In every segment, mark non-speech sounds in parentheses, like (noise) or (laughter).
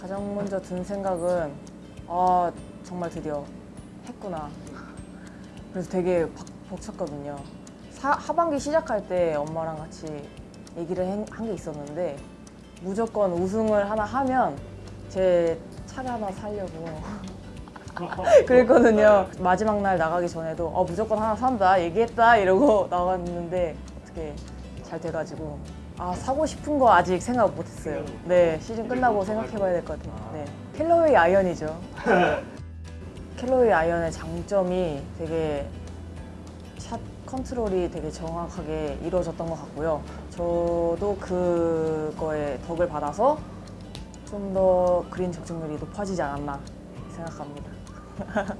가장 먼저 든 생각은 아 정말 드디어 했구나. 그래서 되게 박- 벅찼거든요. 사- 하반기 시작할 때 엄마랑 같이 얘기를 한 게 있었는데 무조건 우승을 하나 하면 제 차를 하나 사려고 (laughs) 그랬거든요. 마지막 날 나가기 전에도 어, 무조건 하나 산다 얘기했다 이러고 나갔는데 어떻게 잘 돼가지고 아 사고 싶은 거 아직 생각 못했어요. 네 시즌 끝나고 생각해봐야 될 것 같아요. 네 캘러웨이 아이언이죠. (laughs) 캘러웨이 아이언의 장점이 되게 샷 컨트롤이 되게 정확하게 이루어졌던 것 같고요. 저도 그거에 덕을 받아서 좀 더 그린 적중률이 높아지지 않았나 생각합니다. (laughs)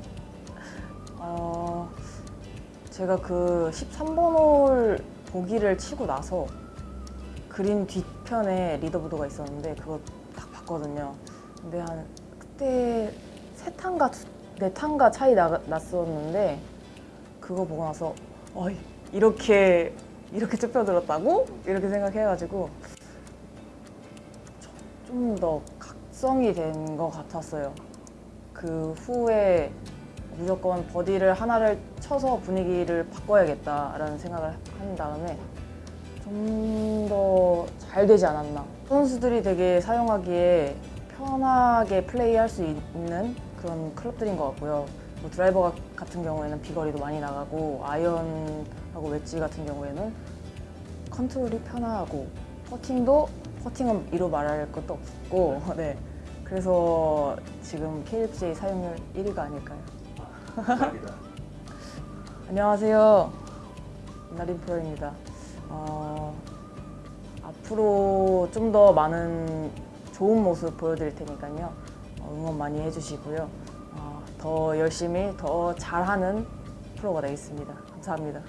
어, 제가 그 13번 홀 보기를 치고 나서 그린 뒤편에 리더보드가 있었는데 그거 딱 봤거든요. 근데 한 그때 세 탄가 두- 네 탄가 차이 나, 났었는데 그거 보고 나서 어, 이렇게 이렇게 좁혀들었다고 이렇게 생각해가지고 좀 더 각성이 된 것 같았어요. 그 후에 무조건 버디를 하나를 쳐서 분위기를 바꿔야겠다라는 생각을 한 다음에 좀더 잘 되지 않았나. 선수들이 되게 사용하기에 편하게 플레이할 수 있는 그런 클럽들인 것 같고요. 뭐 드라이버 같은 경우에는 비거리도 많이 나가고 아이언하고 웨지 같은 경우에는 컨트롤이 편하고 퍼팅도 퍼팅은 이로 말할 것도 없고 (laughs) 네 그래서 지금 KFJ 사용률 1위가 아닐까요? (laughs) 안녕하세요. 나린 프로입니다. 어, 앞으로 좀 더 많은 좋은 모습 보여드릴 테니까요. 어, 응원 많이 해주시고요. 어, 더 열심히 더 잘하는 프로가 되겠습니다. 감사합니다.